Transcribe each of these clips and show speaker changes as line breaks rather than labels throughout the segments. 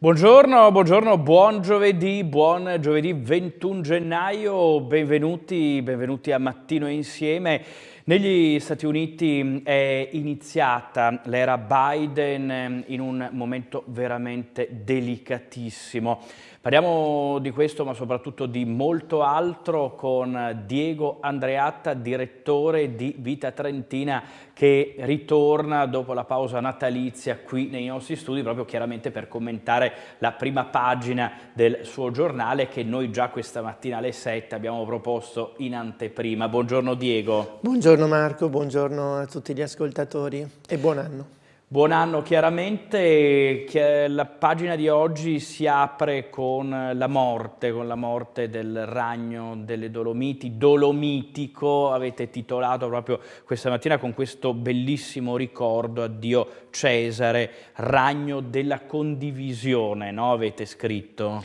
Buongiorno, buongiorno, buon giovedì, buon giovedì 21 gennaio, benvenuti, benvenuti a Mattino Insieme. Negli Stati Uniti è iniziata l'era Biden in un momento veramente delicatissimo. Parliamo di questo ma soprattutto di molto altro con Diego Andreatta, direttore di Vita Trentina che ritorna dopo la pausa natalizia qui nei nostri studi proprio chiaramente per commentare la prima pagina del suo giornale che noi già questa mattina alle 7 abbiamo proposto in anteprima. Buongiorno Diego.
Buongiorno Marco, buongiorno a tutti gli ascoltatori e buon anno.
Buon anno chiaramente, la pagina di oggi si apre con la morte, con la morte del ragno delle Dolomiti, Dolomitico, avete titolato proprio questa mattina con questo bellissimo ricordo a Dio Cesare, ragno della condivisione, no? avete scritto?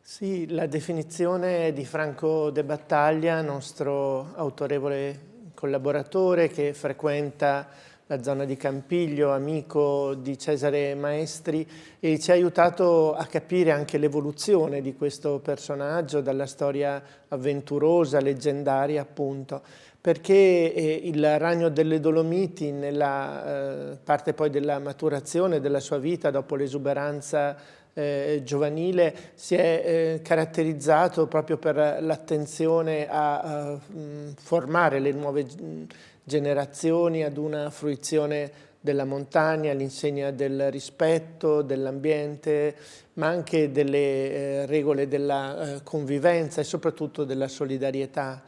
Sì, la definizione di Franco De Battaglia, nostro autorevole collaboratore che frequenta la zona di Campiglio, amico di Cesare Maestri e ci ha aiutato a capire anche l'evoluzione di questo personaggio dalla storia avventurosa, leggendaria appunto. Perché eh, il ragno delle Dolomiti nella eh, parte poi della maturazione della sua vita dopo l'esuberanza eh, giovanile si è eh, caratterizzato proprio per l'attenzione a, a, formare le nuove generazioni ad una fruizione della montagna, all'insegna del rispetto dell'ambiente, ma anche delle eh, regole della eh, convivenza e soprattutto della solidarietà.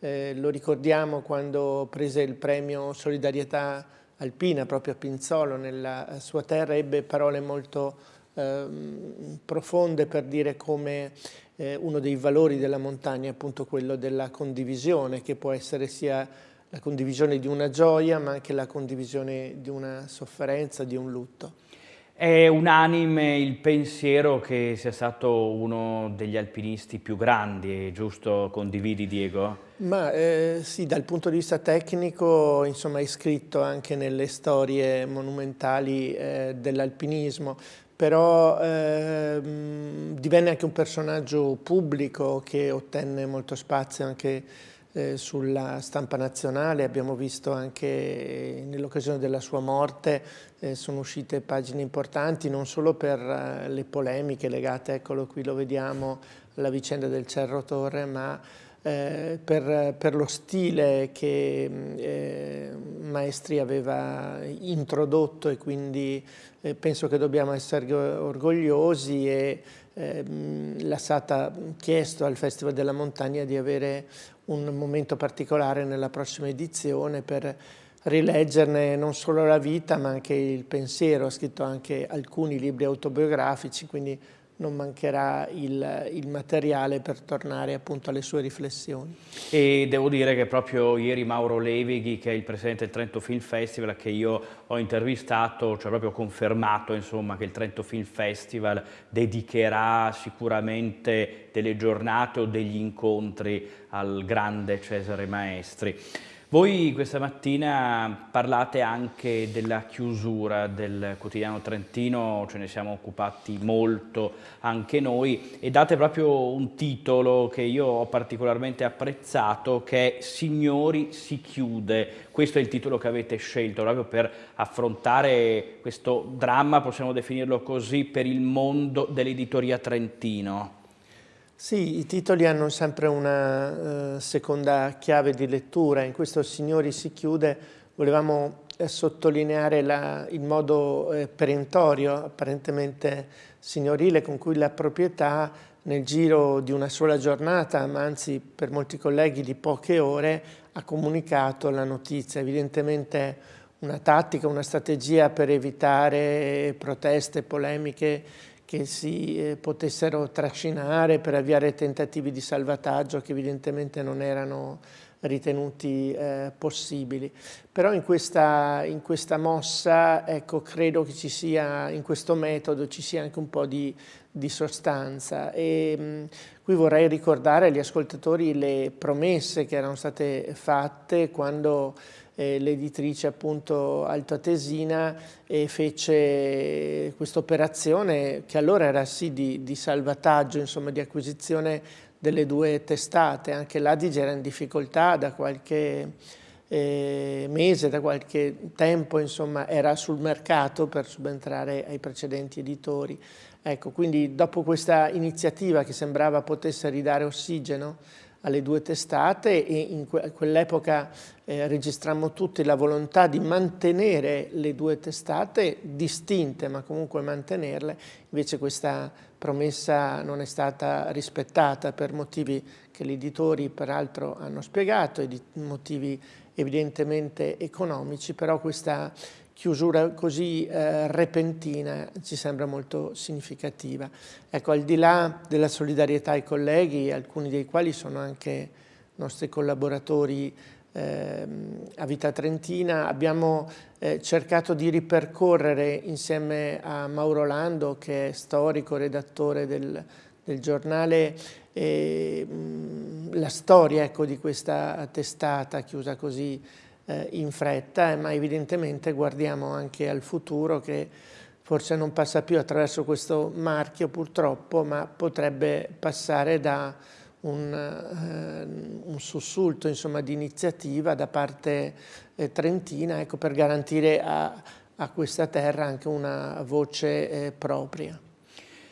Eh, lo ricordiamo quando prese il premio Solidarietà Alpina proprio a Pinzolo, nella sua terra, ebbe parole molto ehm, profonde per dire come eh, uno dei valori della montagna è appunto quello della condivisione, che può essere sia la condivisione di una gioia, ma anche la condivisione di una sofferenza, di un lutto.
È unanime il pensiero che sia stato uno degli alpinisti più grandi, giusto? Condividi Diego?
Ma eh, sì, dal punto di vista tecnico, insomma, è iscritto anche nelle storie monumentali eh, dell'alpinismo, però eh, divenne anche un personaggio pubblico che ottenne molto spazio anche sulla stampa nazionale, abbiamo visto anche nell'occasione della sua morte, eh, sono uscite pagine importanti non solo per eh, le polemiche legate, eccolo qui lo vediamo, alla vicenda del Cerro Torre, ma eh, per, per, lo stile che eh, Maestri aveva introdotto e quindi eh, penso che dobbiamo essere orgogliosi e ehm, l'ha stata chiesto al Festival della Montagna di avere un momento particolare nella prossima edizione per rileggerne non solo la vita ma anche il pensiero, ha scritto anche alcuni libri autobiografici, quindi non mancherà il, il, materiale per tornare appunto alle sue riflessioni.
E devo dire che proprio ieri Mauro Levighi, che è il presidente del Trento Film Festival, che io ho intervistato, ci ha proprio confermato insomma, che il Trento Film Festival dedicherà sicuramente delle giornate o degli incontri al grande Cesare Maestri. Voi questa mattina parlate anche della chiusura del quotidiano Trentino, ce ne siamo occupati molto anche noi e date proprio un titolo che io ho particolarmente apprezzato che è Signori si chiude. Questo è il titolo che avete scelto proprio per affrontare questo dramma, possiamo definirlo così, per il mondo dell'editoria Trentino.
Sì, i titoli hanno sempre una uh, seconda chiave di lettura. In questo Signori si chiude, volevamo eh, sottolineare la, il modo eh, perentorio, apparentemente signorile, con cui la proprietà nel giro di una sola giornata, ma anzi per molti colleghi di poche ore, ha comunicato la notizia. Evidentemente una tattica, una strategia per evitare proteste, polemiche che si eh, potessero trascinare per avviare tentativi di salvataggio che evidentemente non erano ritenuti eh, possibili. Però in questa, in questa mossa, ecco, credo che ci sia, in questo metodo ci sia anche un po' di, di sostanza. E, mh, qui vorrei ricordare agli ascoltatori le promesse che erano state fatte quando eh, l'editrice appunto altoatesina e fece questa operazione che allora era sì di, di salvataggio, insomma di acquisizione delle due testate, anche l'Adige era in difficoltà da qualche eh, mese, da qualche tempo, insomma, era sul mercato per subentrare ai precedenti editori. Ecco, quindi dopo questa iniziativa che sembrava potesse ridare ossigeno alle due testate e in quell'epoca eh, registrammo tutti la volontà di mantenere le due testate distinte ma comunque mantenerle, invece questa promessa non è stata rispettata per motivi che gli editori peraltro hanno spiegato, motivi evidentemente economici, però questa chiusura così eh, repentina ci sembra molto significativa. Ecco, al di là della solidarietà ai colleghi, alcuni dei quali sono anche nostri collaboratori eh, a Vita Trentina, abbiamo eh, cercato di ripercorrere insieme a Mauro Lando, che è storico, redattore del, del giornale, eh, la storia ecco, di questa testata chiusa così eh, in fretta, ma evidentemente guardiamo anche al futuro che forse non passa più attraverso questo marchio purtroppo, ma potrebbe passare da un, eh, un sussulto insomma, di iniziativa da parte eh, trentina ecco, per garantire a, a, questa terra anche una voce eh, propria.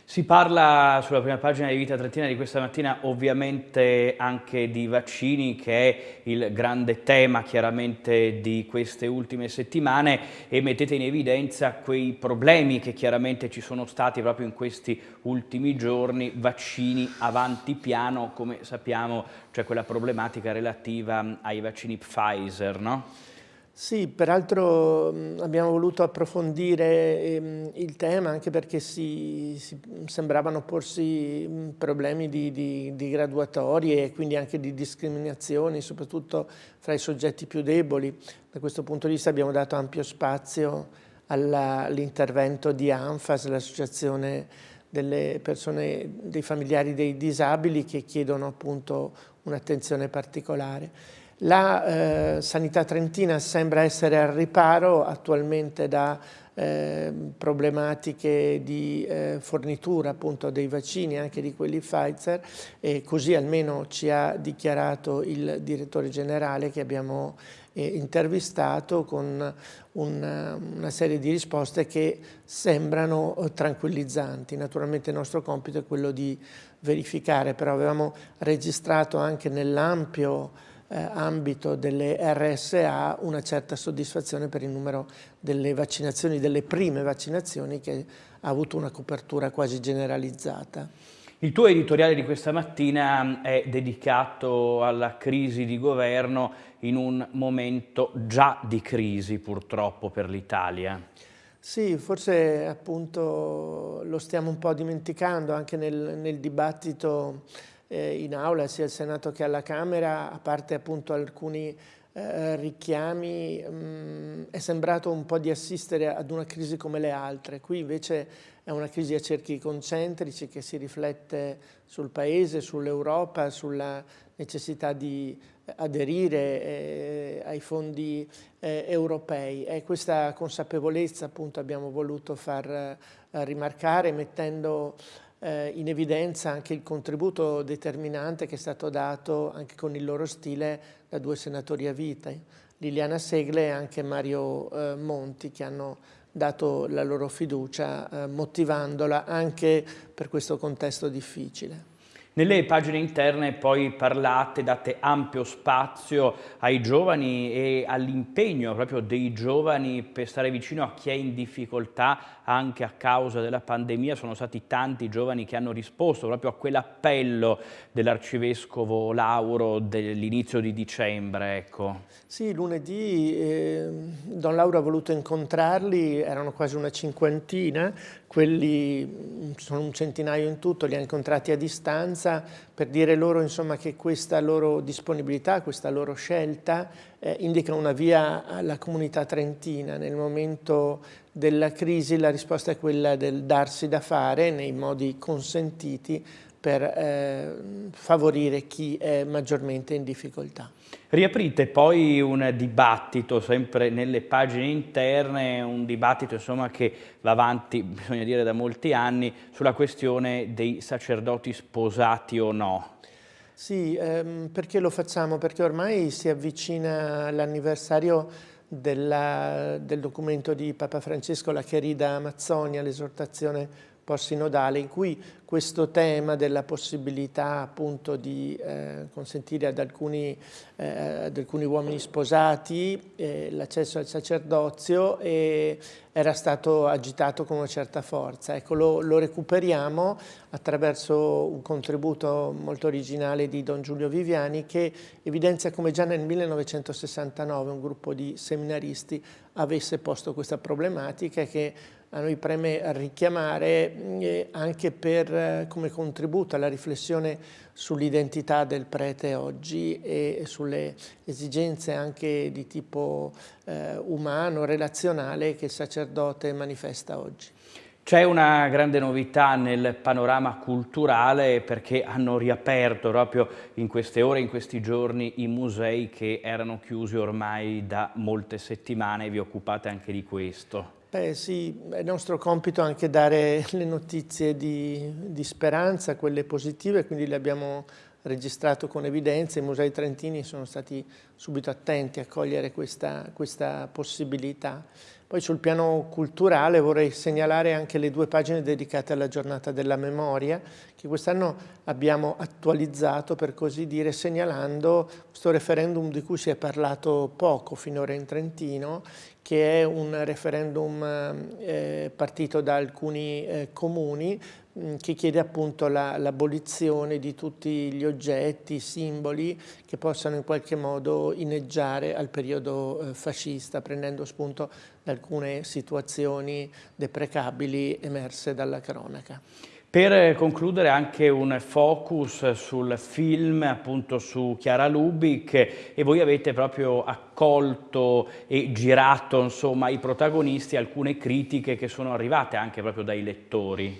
Si parla sulla prima pagina di Vita Trentina di questa mattina ovviamente anche di vaccini che è il grande tema chiaramente di queste ultime settimane e mettete in evidenza quei problemi che chiaramente ci sono stati proprio in questi ultimi giorni, vaccini avanti piano come sappiamo cioè quella problematica relativa ai vaccini Pfizer, no?
Sì, peraltro abbiamo voluto approfondire ehm, il tema anche perché si, si sembravano porsi problemi di, di, di, graduatorie e quindi anche di discriminazioni, soprattutto fra i soggetti più deboli. Da questo punto di vista abbiamo dato ampio spazio all'intervento di ANFAS, l'associazione delle persone, dei familiari dei disabili che chiedono appunto un'attenzione particolare. La eh, sanità trentina sembra essere al riparo attualmente da eh, problematiche di eh, fornitura appunto dei vaccini, anche di quelli Pfizer, e così almeno ci ha dichiarato il direttore generale che abbiamo eh, intervistato con una, una, serie di risposte che sembrano eh, tranquillizzanti. Naturalmente il nostro compito è quello di verificare, però avevamo registrato anche nell'ampio eh, ambito delle RSA una certa soddisfazione per il numero delle vaccinazioni, delle prime vaccinazioni che ha avuto una copertura quasi generalizzata.
Il tuo editoriale di questa mattina è dedicato alla crisi di governo in un momento già di crisi purtroppo per l'Italia.
Sì, forse appunto lo stiamo un po' dimenticando anche nel, nel dibattito in aula sia al Senato che alla Camera, a parte appunto alcuni eh, richiami, mh, mm, è sembrato un po' di assistere ad una crisi come le altre. Qui invece è una crisi a cerchi concentrici che si riflette sul Paese, sull'Europa, sulla necessità di aderire eh, ai fondi eh, europei. E questa consapevolezza appunto abbiamo voluto far eh, rimarcare mettendo eh, in evidenza anche il contributo determinante che è stato dato anche con il loro stile da due senatori a vita, Liliana Segle e anche Mario eh, Monti, che hanno dato la loro fiducia eh, motivandola anche per questo contesto difficile.
Nelle pagine interne poi parlate, date ampio spazio ai giovani e all'impegno proprio dei giovani per stare vicino a chi è in difficoltà anche a causa della pandemia. Sono stati tanti i giovani che hanno risposto proprio a quell'appello dell'arcivescovo Lauro dell'inizio di dicembre. Ecco.
Sì, lunedì eh, Don Lauro ha voluto incontrarli, erano quasi una cinquantina, quelli sono un centinaio in tutto, li ha incontrati a distanza per dire loro insomma, che questa loro disponibilità, questa loro scelta eh, indica una via alla comunità trentina. Nel momento della crisi la risposta è quella del darsi da fare nei modi consentiti per eh, favorire chi è maggiormente in difficoltà.
Riaprite poi un dibattito, sempre nelle pagine interne, un dibattito insomma, che va avanti, bisogna dire, da molti anni, sulla questione dei sacerdoti sposati o no.
Sì, ehm, perché lo facciamo? Perché ormai si avvicina l'anniversario del documento di Papa Francesco, la Cherida Amazzonia, l'esortazione post-sinodale in cui questo tema della possibilità appunto di eh, consentire ad alcuni, eh, ad alcuni, uomini sposati eh, l'accesso al sacerdozio era stato agitato con una certa forza. Ecco, lo, lo, recuperiamo attraverso un contributo molto originale di Don Giulio Viviani che evidenzia come già nel 1969 un gruppo di seminaristi avesse posto questa problematica che a noi preme richiamare eh, anche per, eh, come contributo alla riflessione sull'identità del prete oggi e sulle esigenze anche di tipo eh, umano, relazionale che il sacerdote manifesta oggi.
C'è una grande novità nel panorama culturale perché hanno riaperto proprio in queste ore, in questi giorni, i musei che erano chiusi ormai da molte settimane. Vi occupate anche di questo.
Beh sì, è nostro compito anche dare le notizie di, di speranza, quelle positive, quindi le abbiamo registrato con evidenza. I musei trentini sono stati subito attenti a cogliere questa, questa possibilità. Poi sul piano culturale vorrei segnalare anche le due pagine dedicate alla giornata della memoria, che quest'anno abbiamo attualizzato, per così dire, segnalando questo referendum di cui si è parlato poco finora in Trentino, che è un referendum eh, partito da alcuni eh, comuni mm, che chiede appunto l'abolizione la, di tutti gli oggetti, simboli che possano in qualche modo inneggiare al periodo eh, fascista, prendendo spunto da alcune situazioni deprecabili emerse dalla cronaca.
Per concludere anche un focus sul film, appunto su Chiara Lubic, e voi avete proprio accolto e girato insomma, i protagonisti alcune critiche che sono arrivate anche proprio dai lettori.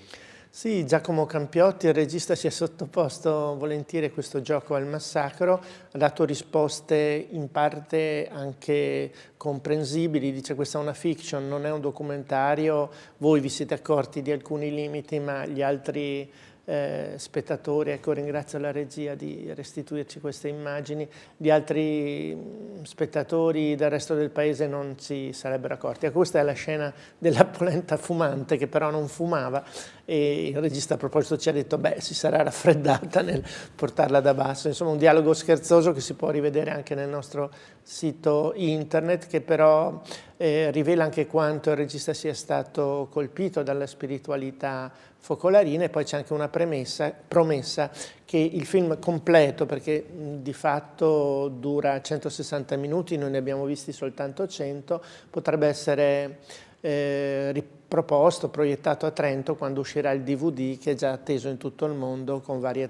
Sì, Giacomo Campiotti, il regista, si è sottoposto volentieri a questo gioco al massacro, ha dato risposte in parte anche comprensibili, dice questa è una fiction, non è un documentario, voi vi siete accorti di alcuni limiti ma gli altri eh, spettatori, ecco ringrazio la regia di restituirci queste immagini, di altri mm, spettatori del resto del paese non si sarebbero accorti. Ecco, questa è la scena della polenta fumante che però non fumava e il regista a proposito ci ha detto beh si sarà raffreddata nel portarla da basso, insomma un dialogo scherzoso che si può rivedere anche nel nostro sito internet che però eh, rivela anche quanto il regista sia stato colpito dalla spiritualità focolarina e poi c'è anche una premessa, promessa che il film completo, perché di fatto dura 160 minuti, noi ne abbiamo visti soltanto 100, potrebbe essere eh, riproposto, proiettato a Trento quando uscirà il DVD che è già atteso in tutto il mondo con varie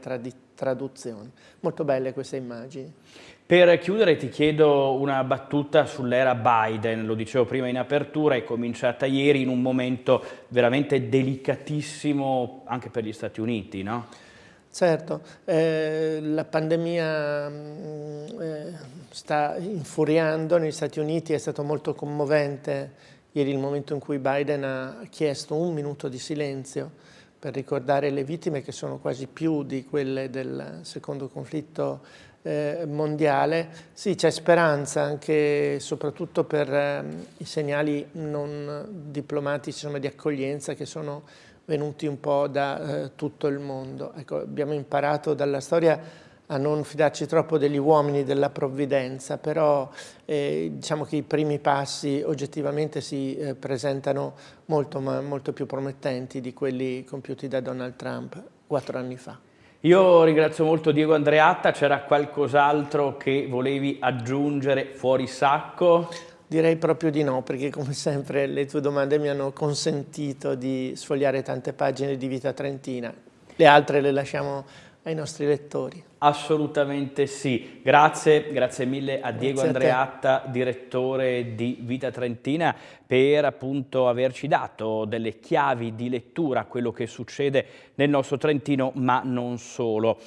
traduzioni. Molto belle queste immagini.
Per chiudere ti chiedo una battuta sull'era Biden, lo dicevo prima in apertura, è cominciata ieri in un momento veramente delicatissimo anche per gli Stati Uniti, no?
Certo, eh, la pandemia mm, eh, sta infuriando negli Stati Uniti, è stato molto commovente ieri il momento in cui Biden ha chiesto un minuto di silenzio per ricordare le vittime che sono quasi più di quelle del secondo conflitto mondiale. Sì, c'è speranza anche soprattutto per eh, i segnali non diplomatici insomma, di accoglienza che sono venuti un po' da eh, tutto il mondo. Ecco, abbiamo imparato dalla storia a non fidarci troppo degli uomini della provvidenza, però eh, diciamo che i primi passi oggettivamente si eh, presentano molto, molto più promettenti di quelli compiuti da Donald Trump quattro anni fa.
Io ringrazio molto Diego Andreatta, c'era qualcos'altro che volevi aggiungere fuori sacco?
Direi proprio di no, perché come sempre le tue domande mi hanno consentito di sfogliare tante pagine di vita trentina. Le altre le lasciamo ai nostri lettori.
Assolutamente sì. Grazie, grazie mille a Diego grazie Andreatta, a direttore di Vita Trentina, per appunto averci dato delle chiavi di lettura a quello che succede nel nostro Trentino, ma non solo.